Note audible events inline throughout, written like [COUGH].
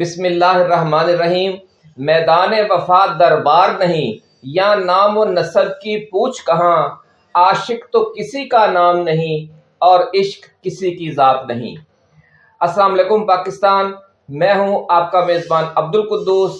بسم اللہ الرحمن الرحیم، میدان وفات دربار نہیں، یا نام و نصب کی پوچھ کہاں، عاشق تو کسی کا نام نہیں اور عشق کسی کی ذات نہیں۔ السلام علیکم پاکستان، میں ہوں آپ کا میزبان عبد القدوس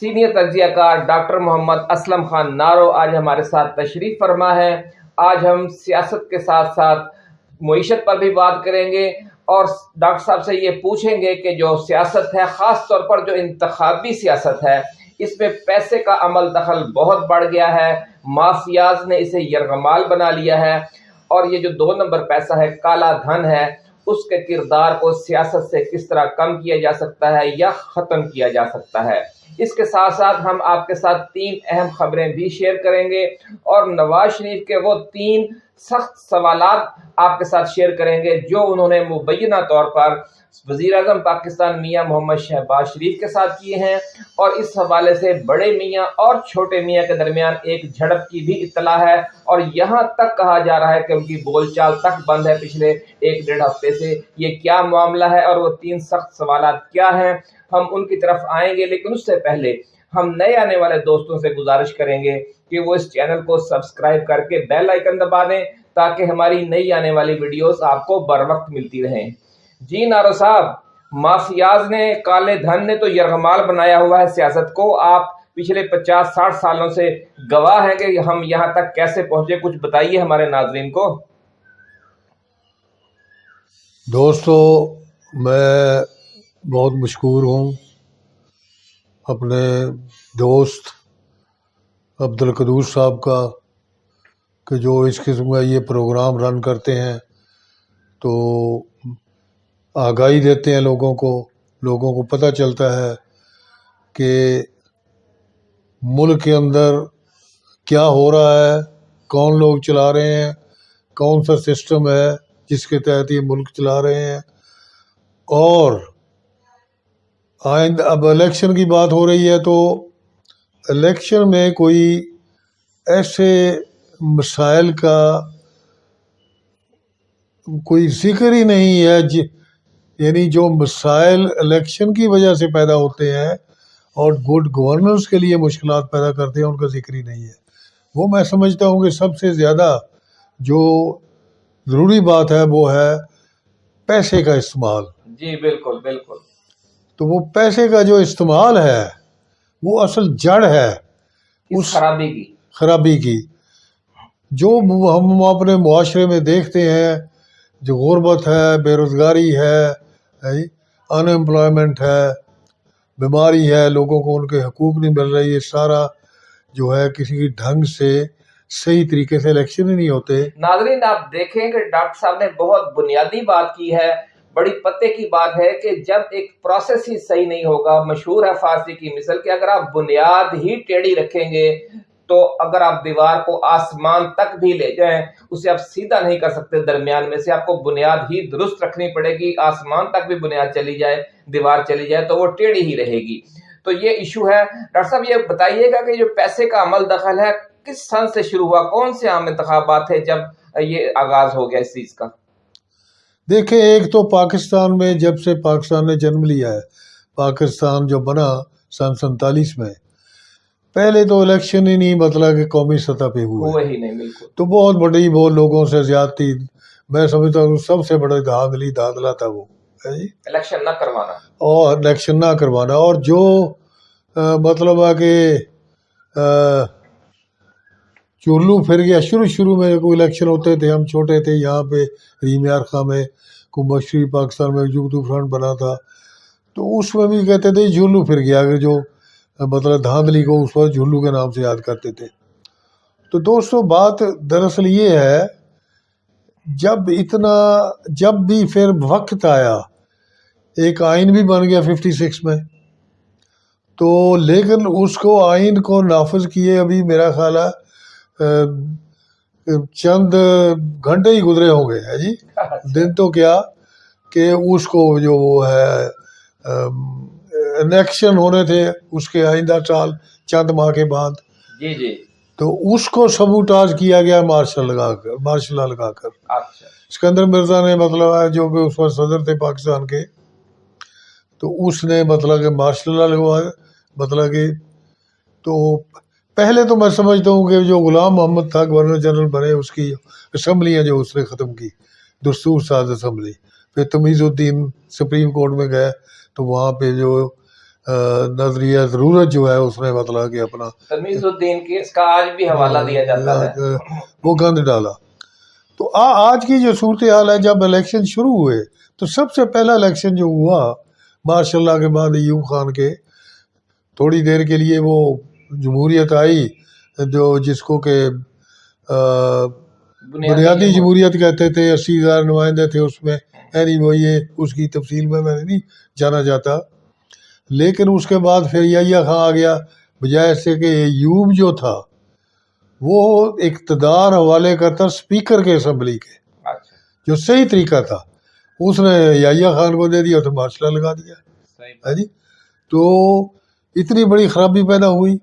سینئر تجزیہ کار ڈاکٹر محمد اسلم خان نارو۔ آج ہمارے ساتھ تشریف فرما ہے۔ آج ہم سیاست کے ساتھ ساتھ معیشت پر بھی بات کریں گے۔ اور ڈاکٹر صاحب سے یہ پوچھیں گے کہ جو سیاست ہے، خاص طور پر جو انتخابی سیاست ہے، اس میں پیسے کا عمل دخل بہت بڑھ گیا ہے۔ مافیاز نے اسے یرغمال بنا لیا ہے۔ اور یہ جو دو نمبر پیسہ ہے، کالا دھن ہے، اس کے کردار کو سیاست سے کس طرح کم کیا جا سکتا ہے یا ختم کیا جا سکتا ہے۔ اس کے ساتھ ساتھ ہم آپ کے ساتھ تین اہم خبریں بھی شیئر کریں گے۔ اور نواز شریف کے وہ تین سخت سوالات آپ کے ساتھ شیئر کریں گے، جو انہوں نے مبینہ طور پر وزیر اعظم پاکستان میاں محمد شہباز شریف کے ساتھ کیے ہیں۔ اور اس حوالے سے بڑے میاں اور چھوٹے میاں کے درمیان ایک جھڑپ کی بھی اطلاع ہے۔ اور یہاں تک کہا جا رہا ہے کہ ان کی بول چال تک بند ہے۔ پچھلے ایک ڈیڑھ ہفتے سے یہ کیا معاملہ ہے اور وہ تین سخت سوالات کیا ہیں، ہم ان کی طرف آئیں گے، لیکن اس سے پہلے ہم نئے آنے والے دوستوں سے گزارش کریں گے کہ وہ اس چینل کو سبسکرائب کر کے بیل آئکن دبا دیں تاکہ ہماری نئی آنے والی ویڈیوز آپ کو بر وقت ملتی رہیں۔ جی نارو صاحب، مافیاز نے کالے دھن نے تو یرغمال بنایا ہوا ہے سیاست کو۔ آپ پچھلے پچاس ساٹھ سالوں سے گواہ ہیں کہ ہم یہاں تک کیسے پہنچے؟ کچھ بتائیے ہمارے ناظرین کو۔ دوستو، میں بہت مشکور ہوں۔ اپنے دوست عبد القدوس صاحب کا کہ جو اس قسم کا یہ پروگرام رن کرتے ہیں تو آگاہی دیتے ہیں لوگوں کو لوگوں کو پتہ چلتا ہے کہ ملک کے اندر کیا ہو رہا ہے، کون لوگ چلا رہے ہیں، کون سا سسٹم ہے جس کے تحت یہ ملک چلا رہے ہیں اور آئند اب الیکشن کی بات ہو رہی ہے تو الیکشن میں کوئی ایسے مسائل کا کوئی ذکر ہی نہیں ہے جی، یعنی جو مسائل الیکشن کی وجہ سے پیدا ہوتے ہیں اور گڈ گورننس کے لیے مشکلات پیدا کرتے ہیں، ان کا ذکر ہی نہیں ہے۔ وہ میں سمجھتا ہوں کہ سب سے زیادہ جو ضروری بات ہے وہ ہے پیسے کا استعمال۔ جی بالکل بالکل۔ تو وہ پیسے کا جو استعمال ہے وہ اصل جڑ ہے اس خرابی کی۔ خرابی کی۔ جو ہم اپنے معاشرے میں دیکھتے ہیں جو غربت ہے بے روزگاری ہے ان امپلائمنٹ ہے بیماری ہے لوگوں کو ان کے حقوق نہیں مل رہی یہ سارا جو ہے کسی ڈھنگ سے صحیح طریقے سے الیکشن ہی نہیں ہوتے۔ ناظرین آپ دیکھیں کہ ڈاکٹر صاحب نے بہت بنیادی بات کی ہے۔ بڑی پتے کی بات ہے کہ جب ایک پروسیس ہی صحیح نہیں ہوگا، مشہور ہے فارسی کی مثل کہ اگر آپ بنیاد ہی ٹیڑھی رکھیں گے تو اگر آپ دیوار کو آسمان تک بھی لے جائیں، اسے آپ سیدھا نہیں کر سکتے۔ درمیان میں سے آپ کو بنیاد ہی درست رکھنی پڑے گی، آسمان تک بھی بنیاد چلی جائے، دیوار چلی جائے تو وہ ٹیڑھی ہی رہے گی۔ تو یہ ایشو ہے۔ ڈاکٹر صاحب، یہ بتائیے گا کہ جو پیسے کا عمل دخل ہے، کس سن سے شروع ہوا؟ کون سے عام انتخابات تھے جب یہ آغاز ہو گیا اس چیز کا؟ دیکھیں ایک تو پاکستان میں جب سے پاکستان نے جنم لیا ہے پاکستان جو بنا سن سنتالیس میں پہلے تو الیکشن ہی نہیں مطلب کہ قومی سطح پہ ہوئے ہی نہیں تو بہت بڑی وہ لوگوں سے زیادتی میں سمجھتا ہوں سب سے بڑا دھاندلی دھاندلا تھا وہ جی؟ الیکشن نہ کروانا۔ اور الیکشن نہ کروانا۔ اور جو مطلب ہے کہ چولو پھر گیا۔ شروع شروع میں کوئی الیکشن ہوتے تھے، ہم چھوٹے تھے، یہاں پہ ریم یارخہ میں کو مشرقی پاکستان میں یوگدو فرنٹ بنا تھا۔ تو اس میں بھی کہتے تھے، جھولو پھر گیا۔ اگر جو مطلب دھاندلی کو اس وقت جھولو کے نام سے یاد کرتے تھے۔ تو دوستو، بات دراصل یہ ہے، جب اتنا، جب بھی پھر وقت آیا، ایک آئین بھی بن گیا ففٹی سکس میں۔ تو لیکن اس کو آئین کو نافذ کیے ابھی میرا خیال ہے چند گھنٹے ہی گزرے ہوں گے جی دن تو کیا کہ اس کو جو وہ ہے الیکشن ہونے تھے اس کے آئندہ سال چند ماہ کے بعد جی جی تو اس کو سبوٹاج کیا گیا مارشل لگا کر مارشل لگا کر سکندر مرزا نے مطلب ہے جو کہ اس وقت صدر تھے پاکستان کے تو اس نے مطلب کہ مارشل لا لگوایا مطلب کہ تو پہلے تو میں سمجھتا ہوں کہ جو غلام محمد تھا گورنر جنرل بنے اس کی اسمبلیاں جو اس نے ختم کی دستور ساز اسمبلی۔ پھر تمیز الدین سپریم کورٹ میں گئے تو وہاں پہ جو نظریہ ضرورت جو ہے اس نے مطلب کہ اپنا۔ تمیز الدین کی اس کا آج بھی حوالہ دیا جاتا ہے۔ وہ گند ڈالا۔ تو آج کی جو صورتحال ہے جب الیکشن شروع ہوئے تو سب سے پہلا الیکشن جو ہوا ماشاء اللہ کے بعد ایوب خان کے تھوڑی دیر کے لیے وہ جمہوریت آئی جو جس کو کہ بنیادی جمہوریت کہتے تھے اسی ہزار نمائندے تھے اس میں۔ اینی وہ یہ اس کی تفصیل میں میں نہیں جانا چاہتا لیکن اس کے بعد پھر یا خاں آ گیا۔ بجائے سے کہ یوب جو تھا وہ اقتدار حوالے کرتا اسپیکر کے اسمبلی کے۔ اچھا۔ جو صحیح طریقہ تھا۔ اس نے یا خان کو دے دیا تو مارشلہ لگا دیا۔ ہے جی؟ تو اتنی بڑی خرابی پیدا ہوئی۔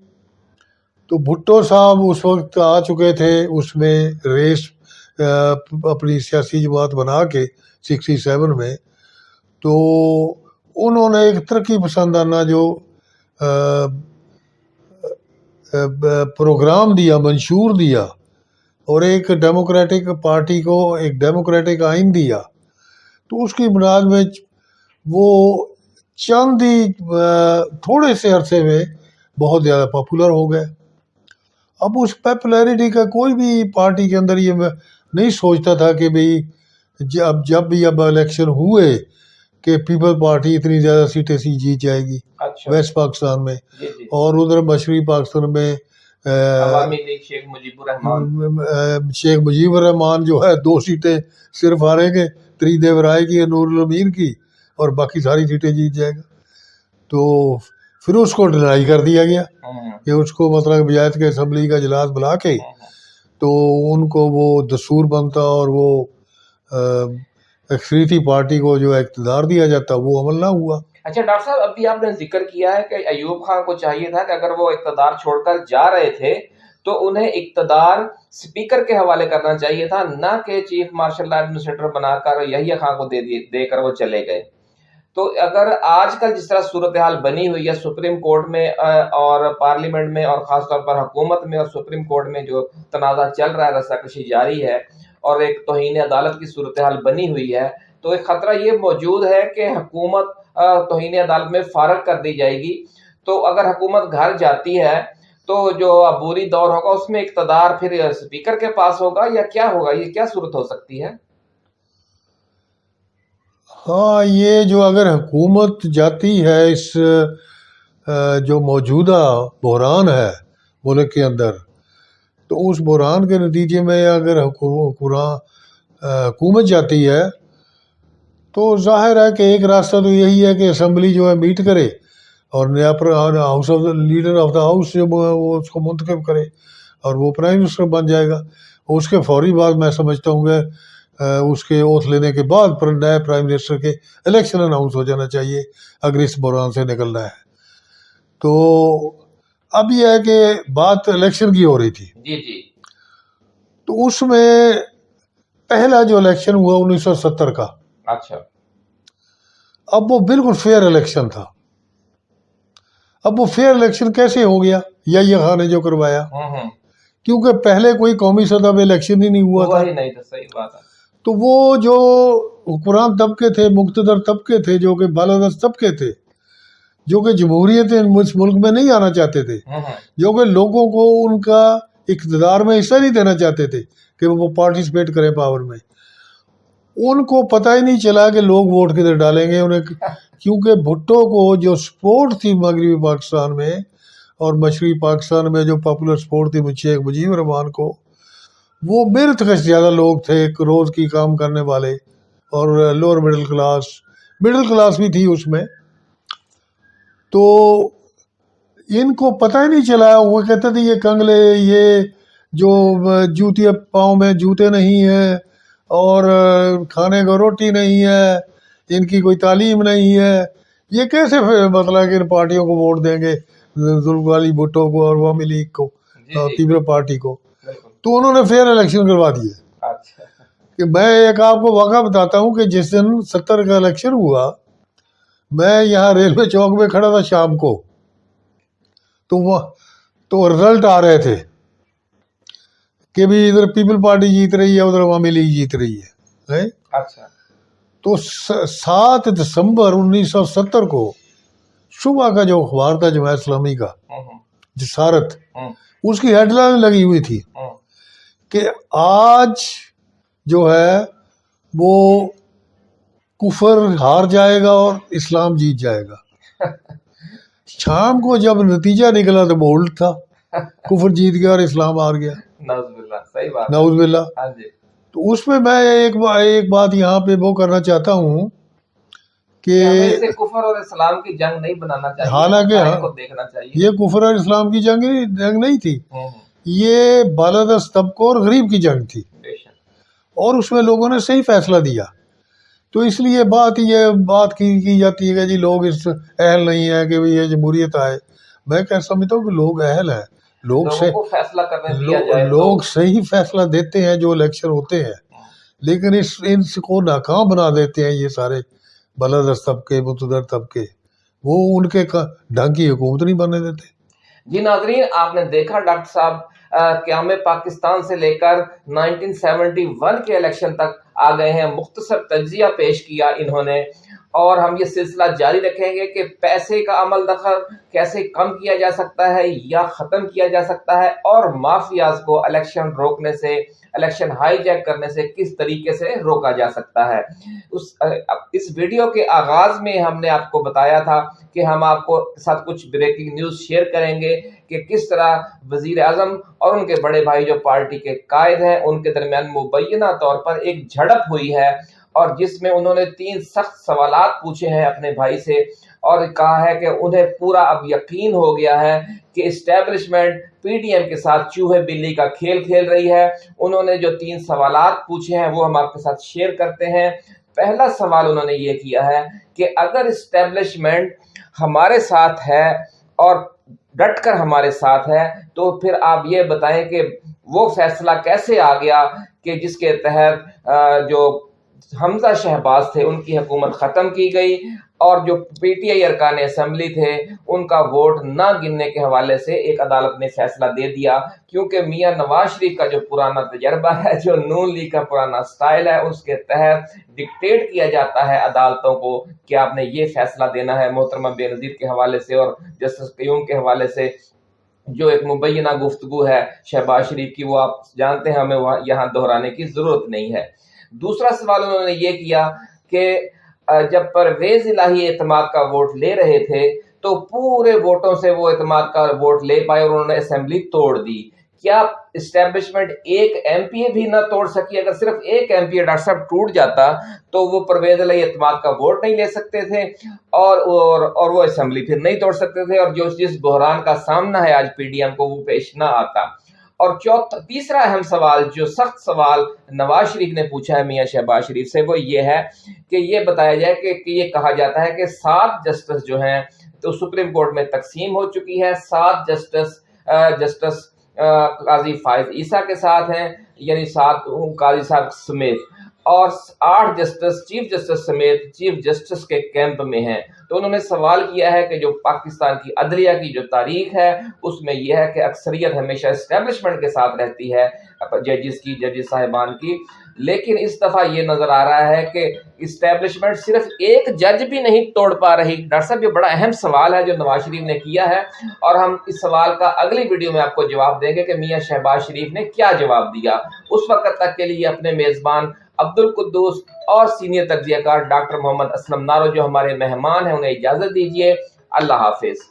تو بھٹو صاحب اس وقت آ چکے تھے اس میں ریس اپنی سیاسی جماعت بنا کے سکسٹی سیون میں۔ تو انہوں نے ایک ترقی پسندانہ جو پروگرام دیا، منشور دیا اور ایک ڈیموکریٹک پارٹی کو ایک ڈیموکریٹک آئین دیا۔ تو اس کی بنیاد میں وہ چند ہی تھوڑے سے عرصے میں بہت زیادہ پاپولر ہو گئے۔ اب اس پاپولیرٹی کا کوئی بھی پارٹی کے اندر یہ نہیں سوچتا تھا کہ بھئی جب جب بھی اب الیکشن ہوئے کہ پیپل پارٹی اتنی زیادہ سیٹیں سی جیت جائے گی اچھا۔ ویسٹ پاکستان میں جی جی۔ اور ادھر مشرقی پاکستان میں عوامی لیگ شیخ مجیب الرحمان شیخ مجیب الرحمان جو ہے دو سیٹیں صرف ہاریں گے تری دیو رائے کی نور الامین کی اور باقی ساری سیٹیں جیت جائے گا۔ تو پھر اس کو ڈرائی کر دیا گیا۔ ہوں، کہ اس کو مطلب بجایت کے اسمبلی کا اجلاس بلا کے ہوں، تو ان کو وہ دستور بنتا اور وہ اکثریتی پارٹی کو جو اقتدار دیا جاتا وہ عمل نہ ہوا۔ اچھا ڈاکٹر صاحب ابھی آپ نے ذکر کیا ہے کہ ایوب خان کو چاہیے تھا کہ اگر وہ اقتدار چھوڑ کر جا رہے تھے تو انہیں اقتدار سپیکر کے حوالے کرنا چاہیے تھا نہ کہ چیف مارشل ایڈمنسٹریٹر بنا کر یحییٰ خان کو دے دے کر وہ چلے گئے۔ تو اگر آج کل جس طرح صورتحال بنی ہوئی ہے، سپریم کورٹ میں اور پارلیمنٹ میں، اور خاص طور پر حکومت میں اور سپریم کورٹ میں جو تنازع چل رہا ہے، رسا کشی جاری ہے اور ایک توہین عدالت کی صورتحال بنی ہوئی ہے، تو ایک خطرہ یہ موجود ہے کہ حکومت توہین عدالت میں فارغ کر دی جائے گی۔ تو اگر حکومت گھر جاتی ہے، تو جو عبوری دور ہوگا، اس میں اقتدار پھر اسپیکر کے پاس ہوگا یا کیا ہوگا؟ یہ کیا صورت ہو سکتی ہے؟ ہاں یہ جو اگر حکومت جاتی ہے، اس جو موجودہ بحران ہے ملک کے اندر، تو اس بحران کے نتیجے میں اگر حکومت جاتی ہے، تو ظاہر ہے کہ ایک راستہ تو یہی ہے کہ اسمبلی جو ہے میٹ کرے اور نیا پر، house of leader of the house جو وہ وہ اس کو منتخب کرے اور وہ پرائم منسٹر بن جائے گا۔ اس کے فوری بعد میں سمجھتا ہوں کہ اس کے اوتھ لینے کے بعد پر نئے پرائم منسٹر کے الیکشن اناؤنس ہو جانا چاہیے۔ اگر اس بحران سے نکلنا ہے۔ تو اب یہ ہے کہ بات الیکشن کی ہو رہی تھی۔ جی جی۔ تو اس میں پہلا جو الیکشن ہوا انیس سو ستر کا۔ اچھا۔ اب وہ بالکل فیئر الیکشن تھا۔ اب وہ فیئر الیکشن کیسے ہو گیا؟ یا یہ خان نے جو کروایا۔ ہوں ہوں کیونکہ پہلے کوئی قومی سطح پہ الیکشن ہی نہیں ہوا تھا۔ تو وہ جو حکمران طبقے تھے مقتدر طبقے تھے جو کہ بالادست طبقے تھے جو کہ جمہوریت اس ملک میں نہیں آنا چاہتے تھے جو کہ لوگوں کو ان کا اقتدار میں حصہ نہیں دینا چاہتے تھے کہ وہ پارٹیسپیٹ کریں پاور میں ان کو پتہ ہی نہیں چلا کہ لوگ ووٹ کدھر ڈالیں گے انہیں کیونکہ بھٹو کو جو سپورٹ تھی مغربی پاکستان میں اور مشرقی پاکستان میں جو پاپولر سپورٹ تھی شیخ مجیب الرحمان کو وہ میرے تک زیادہ لوگ تھے ایک روز کی کام کرنے والے اور lower middle class middle class بھی تھی اس میں۔ تو ان کو پتہ ہی نہیں چلا وہ کہتے تھے یہ کنگلے یہ جو جوتی پاؤں میں جوتے نہیں ہیں اور کھانے کو روٹی نہیں ہے ان کی کوئی تعلیم نہیں ہے۔ یہ کیسے مطلب کہ ان پارٹیوں کو ووٹ دیں گے؟ ظلم والی بھٹو کو اور عوامی لیگ کو جی۔ پیپل پارٹی کو۔ تو انہوں نے فیئر الیکشن کروا دیے۔ اچھا۔ کہ میں ایک آپ کو واقعہ بتاتا ہوں کہ جس دن ستر کا الیکشن ہوا میں یہاں ریلوے چوک میں کھڑا تھا شام کو۔ تو وہ تو رزلٹ آ رہے تھے کہ بھی ادھر پیپل پارٹی جیت رہی ہے ادھر عوامی لیگ جیت رہی ہے؟ اچھا۔ تو سات دسمبر انیس سو ستر کو صبح کا جو اخبار تھا جماعت اسلامی کا جسارت اس کی ہیڈ لائن لگی ہوئی تھی۔ کہ آج جو ہے وہ کفر ہار جائے گا اور اسلام جیت جائے گا۔ [LAUGHS] شام کو جب نتیجہ نکلا تو وہ الٹ تھا۔ کفر جیت گیا اور اسلام ہار گیا۔ نعوذ باللہ ہاں جی۔ تو اس میں میں ایک ایک بات یہاں پہ وہ کرنا چاہتا ہوں کہ کفر اور اسلام کی جنگ نہیں بنانا چاہیے حالانکہ ہاں۔ کو دیکھنا چاہیے۔ یہ کفر اور اسلام کی جنگ جنگ نہیں تھی۔ یہ بالادست طبقوں اور غریب کی جنگ تھی۔ اور اس میں لوگوں نے صحیح فیصلہ دیا۔ تو اس لیے بات یہ بات کی کی جاتی ہے کہ جی لوگ اس اہل نہیں ہیں کہ یہ جمہوریت آئے۔ میں کیا سمجھتا ہوں کہ لوگ اہل ہیں۔ لوگ سے فیصلہ کرنے لوگ صحیح فیصلہ دیتے ہیں جو الیکشن ہوتے ہیں۔ لیکن اس ان کو ناکام بنا دیتے ہیں یہ سارے بالادست طبقے متدر طبقے وہ ان کے ڈھنگ کی حکومت نہیں بننے دیتے۔ جی ناظرین آپ نے دیکھا ڈاکٹر صاحب قیام پاکستان سے لے کر 1971 کے الیکشن تک آ گئے ہیں، مختصر تجزیہ پیش کیا انہوں نے۔ اور ہم یہ سلسلہ جاری رکھیں گے کہ پیسے کا عمل دخل کیسے کم کیا جا سکتا ہے یا ختم کیا جا سکتا ہے اور مافیاز کو الیکشن روکنے سے، الیکشن ہائی جیک کرنے سے کس طریقے سے روکا جا سکتا ہے۔ اس اس ویڈیو کے آغاز میں ہم نے آپ کو بتایا تھا کہ ہم آپ کو ساتھ کچھ بریکنگ نیوز شیئر کریں گے۔ کہ کس طرح وزیر اعظم اور ان کے بڑے بھائی جو پارٹی کے قائد ہیں، ان کے درمیان مبینہ طور پر ایک جھڑپ ہوئی ہے اور جس میں انہوں نے تین سخت سوالات پوچھے ہیں اپنے بھائی سے اور کہا ہے کہ انہیں پورا اب یقین ہو گیا ہے کہ اسٹیبلشمنٹ پی ڈی ایم کے ساتھ چوہے بلی کا کھیل کھیل رہی ہے۔ انہوں نے جو تین سوالات پوچھے ہیں وہ ہم آپ کے ساتھ شیئر کرتے ہیں۔ پہلا سوال انہوں نے یہ کیا ہے کہ اگر اسٹیبلشمنٹ ہمارے ساتھ ہے اور ڈٹ کر ہمارے ساتھ ہے تو پھر آپ یہ بتائیں کہ وہ فیصلہ کیسے آ گیا کہ جس کے تحت جو حمزہ شہباز تھے، ان کی حکومت ختم کی گئی اور جو پی ٹی آئی ارکان اسمبلی تھے، ان کا ووٹ نہ گننے کے حوالے سے ایک عدالت نے فیصلہ دے دیا۔ کیونکہ میاں نواز شریف کا جو پرانا تجربہ ہے، جو نون لیگ کا پرانا سٹائل ہے، اس کے تحت ڈکٹیٹ کیا جاتا ہے عدالتوں کو کہ آپ نے یہ فیصلہ دینا ہے محترمہ بے نظیر کے حوالے سے اور جسٹس قیوم کے حوالے سے۔ جو ایک مبینہ گفتگو ہے شہباز شریف کی، وہ آپ جانتے ہیں، ہمیں وہاں یہاں دہرانے کی ضرورت نہیں ہے۔ دوسرا سوال انہوں نے یہ کیا کہ جب پرویز الہی اعتماد کا ووٹ لے رہے تھے، تو پورے ووٹوں سے وہ اعتماد کا ووٹ لے پائے اور انہوں نے اسمبلی توڑ دی۔ کیا اسٹیبلشمنٹ ایک ایم پی اے بھی نہ توڑ سکی؟ اگر صرف ایک ایم پی اے ڈاکٹر صاحب ٹوٹ جاتا، تو وہ پرویز علیہ اعتماد کا ووٹ نہیں لے سکتے تھے اور اور اور وہ اسمبلی پھر نہیں توڑ سکتے تھے۔ اور جو جس بحران کا سامنا ہے، آج پی ڈی ایم کو وہ پیش نہ آتا۔ اور چوتھا تیسرا اہم سوال جو سخت سوال نواز شریف نے پوچھا ہے میاں شہباز شریف سے، وہ یہ ہے کہ یہ بتایا جائے کہ کہ یہ کہا جاتا ہے کہ سات جسٹس جو ہیں، تو سپریم کورٹ میں تقسیم ہو چکی ہے۔ سات جسٹس جسٹس قاضی فائز عیسیٰ کے ساتھ ہیں یعنی سات قاضی صاحب سمیت۔ اور آٹھ جسٹس، چیف جسٹس سمیت چیف جسٹس کے کیمپ میں ہیں۔ تو انہوں نے سوال کیا ہے کہ جو پاکستان کی عدلیہ کی جو تاریخ ہے، اس میں یہ ہے کہ اکثریت ہمیشہ اسٹیبلشمنٹ کے ساتھ رہتی ہے ججز کی ججز صاحبان کی۔ لیکن اس دفعہ یہ نظر آ رہا ہے کہ اسٹیبلشمنٹ صرف ایک جج بھی نہیں توڑ پا رہی۔ ڈاکٹر صاحب، یہ بڑا اہم سوال ہے جو نواز شریف نے کیا ہے۔ اور ہم اس سوال کا اگلی ویڈیو میں آپ کو جواب دیں گے کہ میاں شہباز شریف نے کیا جواب دیا۔ اس وقت تک کے لیے اپنے میزبان عبد القدوس اور سینئر تجزیہ کار ڈاکٹر محمد اسلم نارو جو ہمارے مہمان ہیں، انہیں اجازت دیجیے اللہ حافظ۔